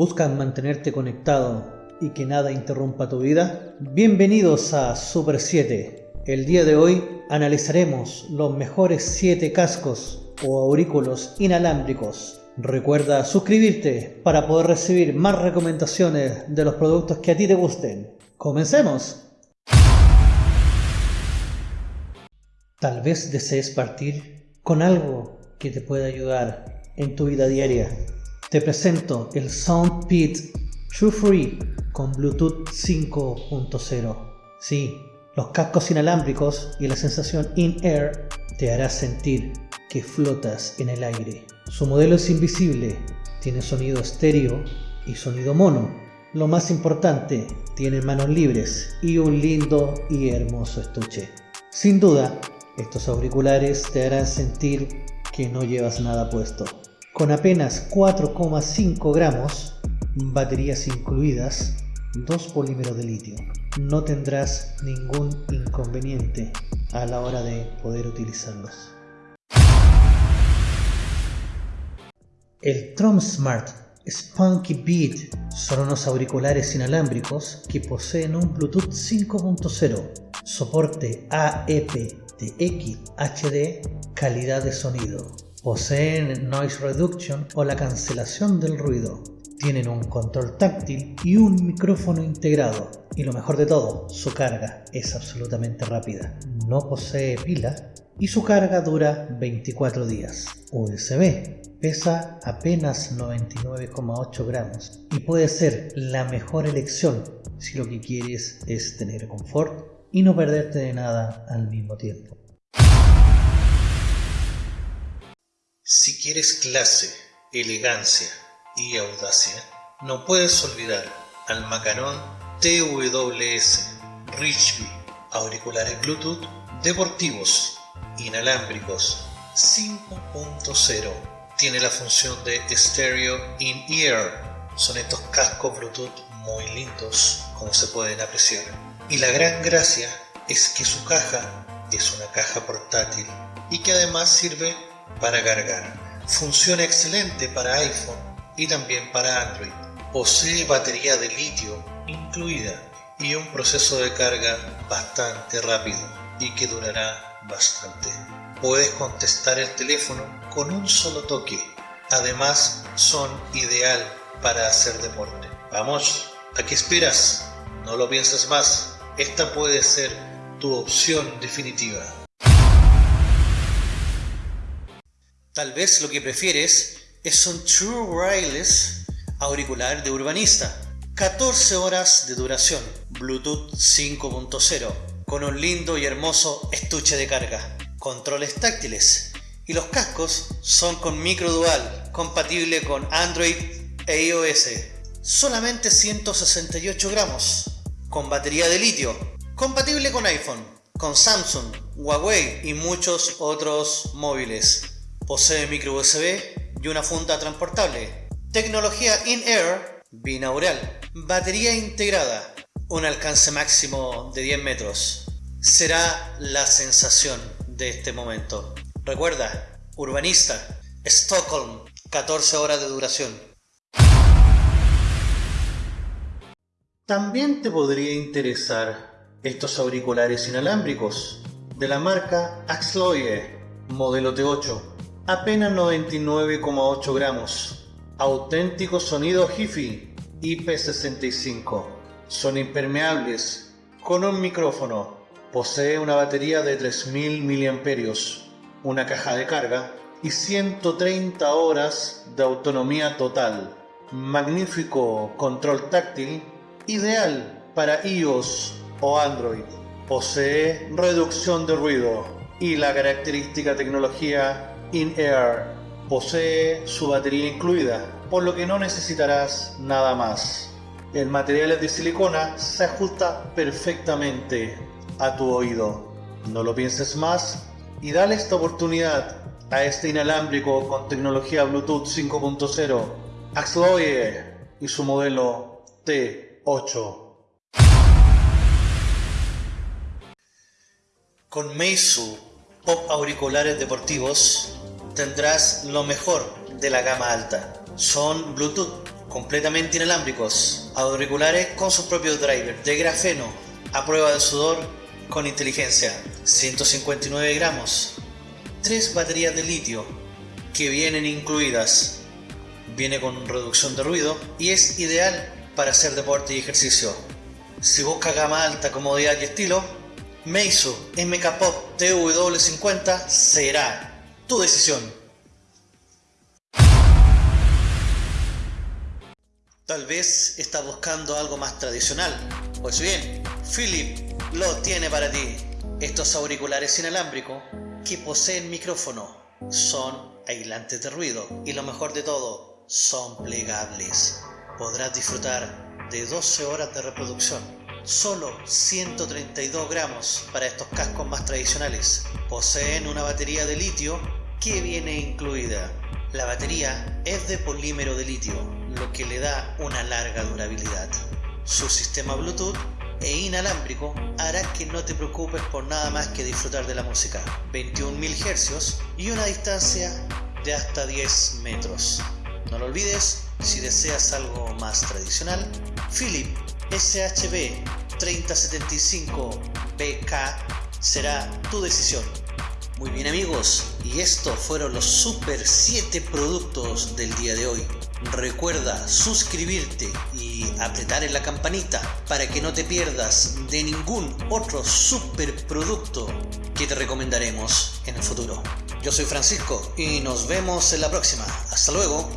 ¿Buscan mantenerte conectado y que nada interrumpa tu vida? Bienvenidos a Super 7. El día de hoy analizaremos los mejores 7 cascos o aurículos inalámbricos. Recuerda suscribirte para poder recibir más recomendaciones de los productos que a ti te gusten. ¡Comencemos! Tal vez desees partir con algo que te pueda ayudar en tu vida diaria te presento el SoundPit True Free con Bluetooth 5.0. Sí, los cascos inalámbricos y la sensación in-air te hará sentir que flotas en el aire. Su modelo es invisible, tiene sonido estéreo y sonido mono. Lo más importante, tiene manos libres y un lindo y hermoso estuche. Sin duda, estos auriculares te harán sentir que no llevas nada puesto. Con apenas 4,5 gramos, baterías incluidas, dos polímeros de litio. No tendrás ningún inconveniente a la hora de poder utilizarlos. El Tromsmart Spunky Beat son unos auriculares inalámbricos que poseen un Bluetooth 5.0, soporte AEP-TX HD, calidad de sonido, Poseen noise reduction o la cancelación del ruido. Tienen un control táctil y un micrófono integrado. Y lo mejor de todo, su carga es absolutamente rápida. No posee pila y su carga dura 24 días. USB. Pesa apenas 99,8 gramos y puede ser la mejor elección si lo que quieres es tener confort y no perderte de nada al mismo tiempo. Si quieres clase, elegancia y audacia, no puedes olvidar al Macaron TWS Richby, auriculares Bluetooth deportivos, inalámbricos 5.0. Tiene la función de Stereo in-ear. Son estos cascos Bluetooth muy lindos, como se pueden apreciar. Y la gran gracia es que su caja es una caja portátil y que además sirve para cargar. Funciona excelente para iPhone y también para Android. Posee batería de litio incluida y un proceso de carga bastante rápido y que durará bastante. Puedes contestar el teléfono con un solo toque. Además son ideal para hacer deporte. Vamos, ¿a qué esperas? No lo pienses más. Esta puede ser tu opción definitiva. Tal vez lo que prefieres es un True Wireless auricular de urbanista. 14 horas de duración, Bluetooth 5.0, con un lindo y hermoso estuche de carga, controles táctiles y los cascos son con micro dual, compatible con Android e iOS. Solamente 168 gramos, con batería de litio, compatible con iPhone, con Samsung, Huawei y muchos otros móviles. Posee micro USB y una funda transportable. Tecnología in-air binaural. Batería integrada. Un alcance máximo de 10 metros. Será la sensación de este momento. Recuerda, urbanista, Stockholm, 14 horas de duración. También te podría interesar estos auriculares inalámbricos de la marca Axloye, modelo T8 apenas 99,8 gramos. Auténtico sonido HiFi IP65. Son impermeables, con un micrófono. Posee una batería de 3000 mAh, una caja de carga y 130 horas de autonomía total. Magnífico control táctil, ideal para iOS o Android. Posee reducción de ruido y la característica tecnología In-Air posee su batería incluida, por lo que no necesitarás nada más. El material de silicona, se ajusta perfectamente a tu oído. No lo pienses más y dale esta oportunidad a este inalámbrico con tecnología Bluetooth 5.0 Axloye y su modelo T8. Con Meizu Pop Auriculares Deportivos tendrás lo mejor de la gama alta. Son Bluetooth, completamente inalámbricos, auriculares con sus propios drivers de grafeno, a prueba de sudor con inteligencia, 159 gramos, tres baterías de litio que vienen incluidas, viene con reducción de ruido y es ideal para hacer deporte y ejercicio. Si busca gama alta, comodidad y estilo, Meizu MK Pop TW50 será tu decisión. Tal vez estás buscando algo más tradicional. Pues bien, Philip lo tiene para ti. Estos auriculares inalámbricos que poseen micrófono son aislantes de ruido y lo mejor de todo, son plegables. Podrás disfrutar de 12 horas de reproducción. Solo 132 gramos para estos cascos más tradicionales. Poseen una batería de litio que viene incluida. La batería es de polímero de litio, lo que le da una larga durabilidad. Su sistema Bluetooth e inalámbrico hará que no te preocupes por nada más que disfrutar de la música. 21.000 Hz y una distancia de hasta 10 metros. No lo olvides, si deseas algo más tradicional, Philip SHB 3075BK será tu decisión. Muy bien amigos, y estos fueron los super 7 productos del día de hoy. Recuerda suscribirte y apretar en la campanita para que no te pierdas de ningún otro super producto que te recomendaremos en el futuro. Yo soy Francisco y nos vemos en la próxima. Hasta luego.